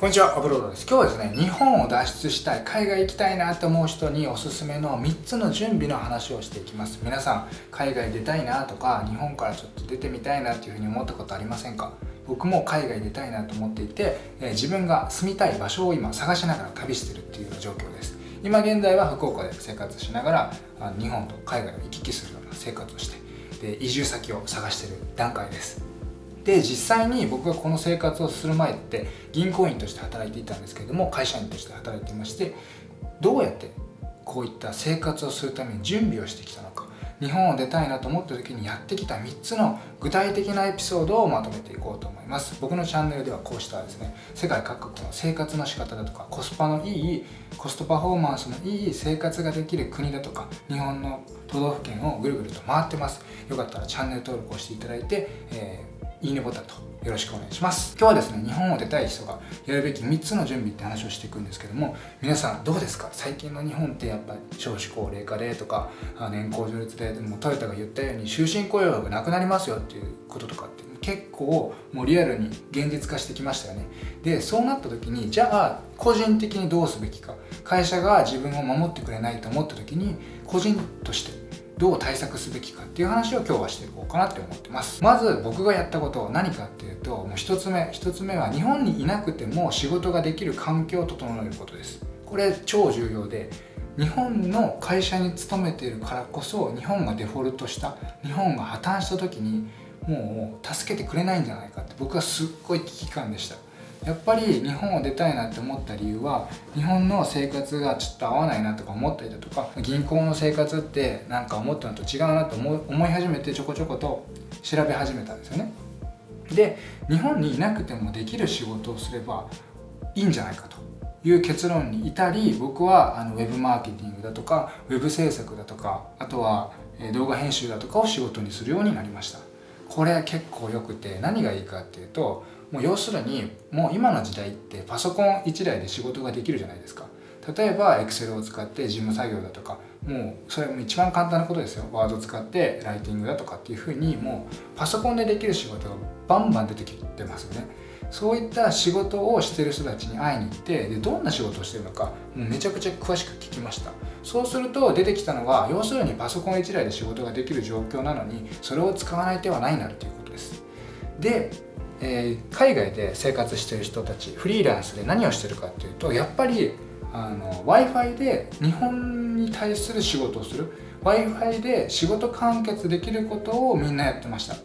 こんにちは、アブロードです。今日はですね、日本を脱出したい、海外行きたいなと思う人におすすめの3つの準備の話をしていきます。皆さん、海外出たいなとか、日本からちょっと出てみたいなっていうふうに思ったことありませんか？僕も海外出たいなと思っていて、え、自分が住みたい場所を今探しながら旅してるっていう状況です。今現在は福岡で生活しながら、日本と海外を行き来するような生活をして、で移住先を探してる段階です。で実際に僕がこの生活をする前って銀行員として働いていたんですけれども会社員として働いていましてどうやってこういった生活をするために準備をしてきたのか日本を出たいなと思った時にやってきた3つの具体的なエピソードをまとめていこうと思います。僕のチャンネルではこうしたですね世界各国の生活の仕方だとかコスパのいいコストパフォーマンスのいい生活ができる国だとか日本の都道府県をぐるぐると回ってます。よかったらチャンネル登録をしていただいて、えーいいねボタンとよろしくお願いします。今日はですね日本を出たい人がやるべき3つの準備って話をしていくんですけども皆さんどうですか？最近の日本ってやっぱ少子高齢化でとか年功序列ででもトヨタが言ったように終身雇用がなくなりますよっていうこととかって結構もうリアルに現実化してきましたよね。でそうなった時にじゃあ個人的にどうすべきか会社が自分を守ってくれないと思った時に個人としてどう対策すべきかっていう話を今日はしていこうかなって思ってます。まず僕がやったことは何かっていうともう1つ目1つ目は日本にいなくても仕事ができる環境を整えることです。これ超重要で日本の会社に勤めているからこそ日本がデフォルトした日本が破綻した時にもう助けてくれないんじゃないかって僕はすっごい危機感でした。やっぱり日本を出たいなって思った理由は日本の生活がちょっと合わないなとか思ったりだとか銀行の生活ってなんか思ったのと違うなと思い始めてちょこちょこと調べ始めたんですよね。で日本にいなくてもできる仕事をすればいいんじゃないかという結論に至り僕はあのウェブマーケティングだとかウェブ制作だとかあとは動画編集だとかを仕事にするようになりました。これ結構よくて何がいいかっていうともう要するにもう今の時代ってパソコン1台で仕事ができるじゃないですか。例えば Excel を使って事務作業だとかもうそれも一番簡単なことですよ。ワード使ってライティングだとかっていうふうにもうパソコンでできる仕事がバンバン出てきてますよね。そういった仕事をしてる人たちに会いに行ってでどんな仕事をしてるのかもうめちゃくちゃ詳しく聞きました。そうすると出てきたのは要するにパソコン1台で仕事ができる状況なのにそれを使わない手はないなっていうことです。でえー、海外で生活してる人たちフリーランスで何をしてるかっていうとやっぱり w i f i で日本に対する仕事をする。w i f i で仕事完結できることをみんなやってました。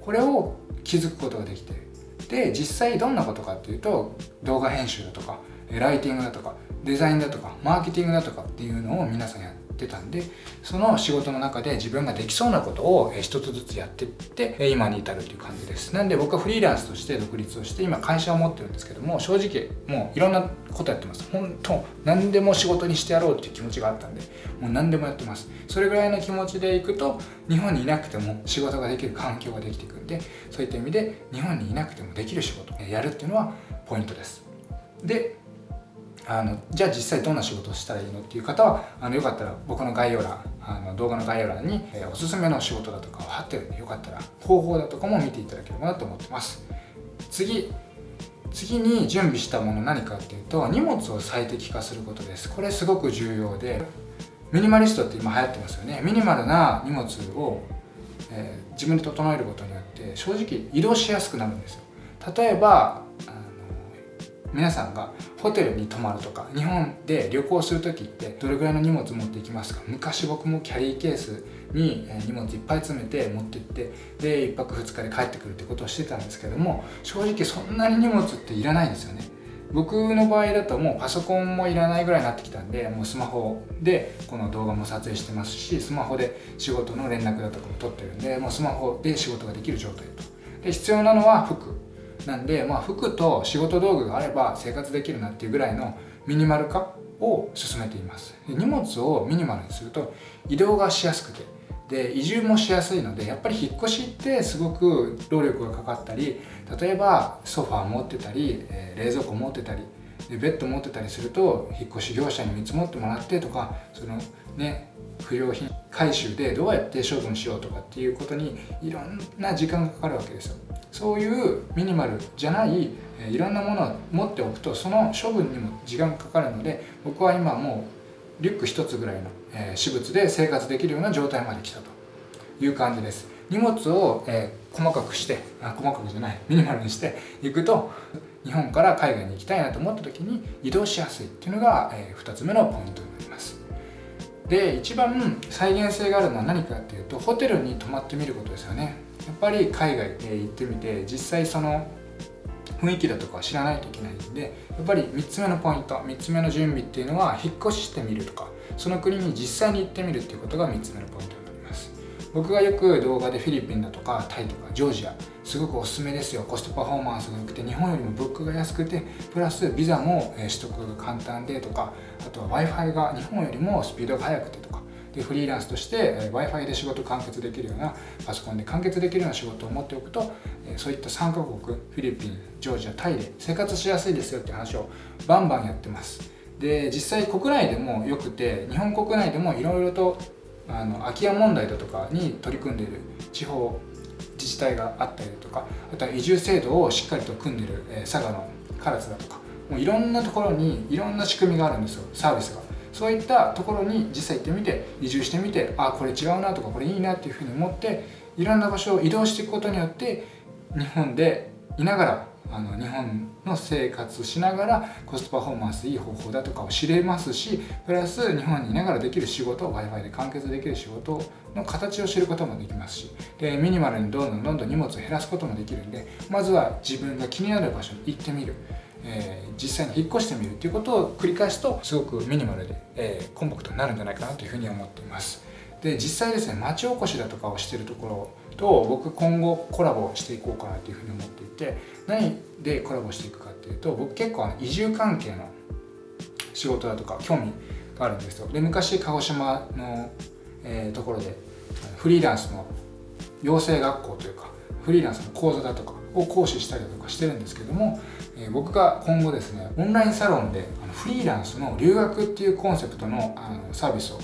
これを気づくことができて。で実際どんなことかっていうと動画編集だとかライティングだとかデザインだとかマーケティングだとかっていうのを皆さんやってってたんでその仕事の中で自分ができそうなことを一つずつやっていって今に至るという感じです。なんで僕はフリーランスとして独立をして今会社を持ってるんですけども正直もういろんなことやってます。本当何でも仕事にしてやろうっていう気持ちがあったんでもう何でもやってます。それぐらいの気持ちでいくと日本にいなくても仕事ができる環境ができていくんでそういった意味で日本にいなくてもできる仕事やるっていうのはポイントです。であのじゃあ実際どんな仕事をしたらいいのっていう方はあのよかったら僕の概要欄あの動画の概要欄に、えー、おすすめの仕事だとかを貼ってるんでよかったら方法だとかも見ていただければなと思ってます。次次に準備したもの何かっていうと荷物を最適化することです。これすごく重要でミニマリストって今流行ってますよね。ミニマルな荷物を、えー、自分で整えることによって正直移動しやすくなるんですよ。例えば皆さんがホテルに泊まるとか日本で旅行する時ってどれぐらいの荷物持っていきますか？昔僕もキャリーケースに荷物いっぱい詰めて持ってってで1泊2日で帰ってくるってことをしてたんですけども正直そんなに荷物っていらないんですよね。僕の場合だともうパソコンもいらないぐらいになってきたんでもうスマホでこの動画も撮影してますしスマホで仕事の連絡だとかも取ってるんでもうスマホで仕事ができる状態と。で必要なのは服。なんで、まあ、服と仕事道具があれば生活できるなっていうぐらいのミニマル化を進めています。荷物をミニマルにすると移動がしやすくてで移住もしやすいのでやっぱり引っ越しってすごく労力がかかったり例えばソファー持ってたり、え、冷蔵庫持ってたりでベッド持ってたりすると引っ越し業者に見積もってもらってとかそのね不用品回収でどうやって処分しようとかっていうことにいろんな時間がかかるわけですよ。そういうミニマルじゃないいろんなものを持っておくとその処分にも時間がかかるので僕は今もうリュック1つぐらいの私物で生活できるような状態まで来たと。いう感じです。荷物を、え細かくしてあ細かくじゃないミニマルにしていくと日本から海外に行きたいなと思った時に移動しやすいっていうのが、え2つ目のポイントになります。で一番再現性があるのは何かっていうとホテルに泊まってみることですよね。やっぱり海外へ行ってみて実際その雰囲気だとか知らないといけないんでやっぱり3つ目のポイント3つ目の準備っていうのは引っ越ししてみるとかその国に実際に行ってみるっていうことが3つ目のポイントになります。僕がよく動画でフィリピンだとかタイとかジョージアすごくおすすめですよ。コストパフォーマンスが良くて日本よりも物価が安くてプラスビザも取得が簡単でとかあとは w i f i が日本よりもスピードが速くてとかフリーランスとして w i f i で仕事完結できるようなパソコンで完結できるような仕事を持っておくとそういった3カ国フィリピンジョージアタイで生活しやすいですよって話をバンバンやってます。で実際国内でもよくて日本国内でもいろいろとあの空き家問題だとかに取り組んでいる地方自治体があったりだとかあとは移住制度をしっかりと組んでる、え佐賀の唐津だとかもういろんなところにいろんな仕組みがあるんですよ。サービスが。そういったところに実際行ってみて移住してみてあこれ違うなとかこれいいなっていうふうに思っていろんな場所を移動していくことによって日本でいながらあの日本の生活しながらコストパフォーマンスいい方法だとかを知れますしプラス日本にいながらできる仕事 w i f i で完結できる仕事の形を知ることもできますしでミニマルにどんどんどんどん荷物を減らすこともできるんでまずは自分が気になる場所に行ってみる。えー、実際に引っ越してみるっていうことを繰り返すとすごくミニマルで、えー、コンパクトになるんじゃないかなというふうに思っています。で実際ですね町おこしだとかをしてるところと僕今後コラボしていこうかなというふうに思っていて何でコラボしていくかっていうと僕結構あの移住関係の仕事だとか興味があるんですよ。で昔鹿児島の、えー、ところでフリーランスの養成学校というかフリーランスの講座だとかを講師したりだとかしてるんですけども、え僕が今後ですねオンラインサロンでフリーランスの留学っていうコンセプトのあのサービスを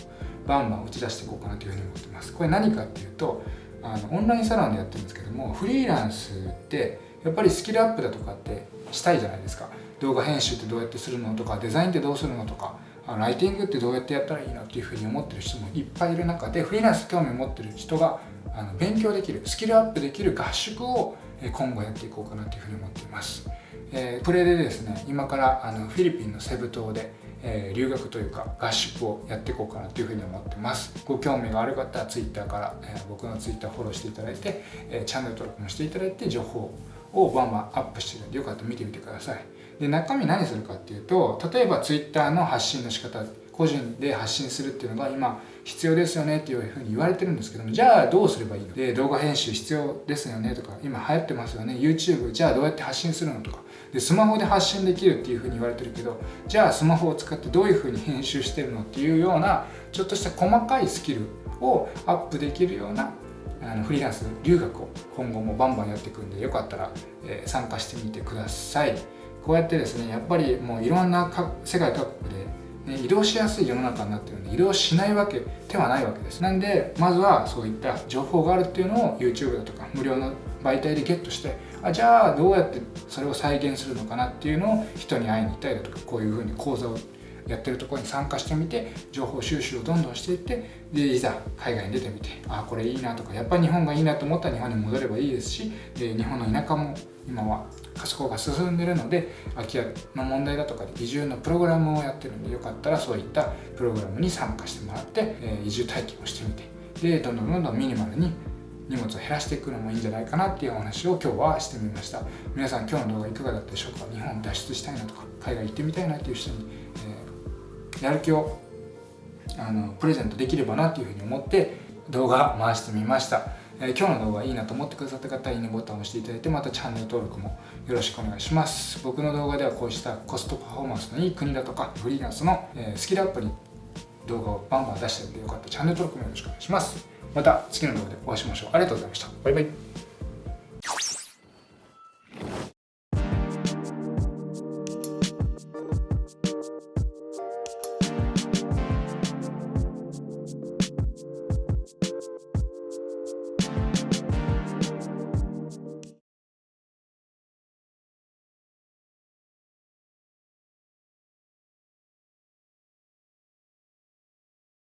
バンバン打ち出していこうかなというふうに思ってます。これ何かっていうとあのオンラインサロンでやってるんですけどもフリーランスってやっぱりスキルアップだとかってしたいじゃないですか。動画編集ってどうやってするのとかデザインってどうするのとかライティングってどうやってやったらいいのっていうふうに思ってる人もいっぱいいる中でフリーランス興味を持ってる人があの勉強できるスキルアップできる合宿を今後やっていこうかなというふうに思っています、えー、プレでですね今からあのフィリピンのセブ島で、えー、留学というか合宿をやっていこうかなというふうに思ってます。ご興味がある方は Twitter から、えー、僕の Twitter フォローしていただいて、えチャンネル登録もしていただいて情報をバンバンアップしてるんでよかったら見てみてください。で中身何するかっていうと例えば Twitter の発信の仕方個人で発信するっていうのが今必要ですよねっていうふうに言われてるんですけどもじゃあどうすればいいの？で動画編集必要ですよねとか今流行ってますよね YouTube じゃあどうやって発信するのとか。でスマホで発信できるっていうふうに言われてるけどじゃあスマホを使ってどういうふうに編集してるのっていうようなちょっとした細かいスキルをアップできるようなあのフリーランス留学を今後もバンバンやっていくんでよかったら、え、参加してみてください。こうやってですねやっぱりもういろんな世界各国でね、移動しやすい世の中になってるんで移動しないわけではないわけです。なんでまずはそういった情報があるっていうのを YouTube だとか無料の媒体でゲットしてあじゃあどうやってそれを再現するのかなっていうのを人に会いに行ったりだとかこういうふうに講座をやってるところに参加してみて情報収集をどんどんしていってでいざ海外に出てみてああこれいいなとかやっぱり日本がいいなと思ったら日本に戻ればいいですしで日本の田舎も今は加速が進んでるので空き家の問題だとかで移住のプログラムをやってるんでよかったらそういったプログラムに参加してもらって、え移住体験をしてみてでどんどんどんどんミニマルに荷物を減らしていくのもいいんじゃないかなっていうお話を今日はしてみました。皆さん今日の動画いかがだったでしょうか？日本脱出したいなとか海外行ってみたいなっていう人に、やる気をあのプレゼントできればなっていうふうに思って動画回してみました。えー、今日の動画いいなと思ってくださった方はいいねボタンを押していただいてまたチャンネル登録もよろしくお願いします。僕の動画ではこうしたコストパフォーマンスのいい国だとかフリーランスの、えー、スキルアップに動画をバンバン出してるんでよかったらチャンネル登録もよろしくお願いします。また次の動画でお会いしましょう。ありがとうございました。バイバイ。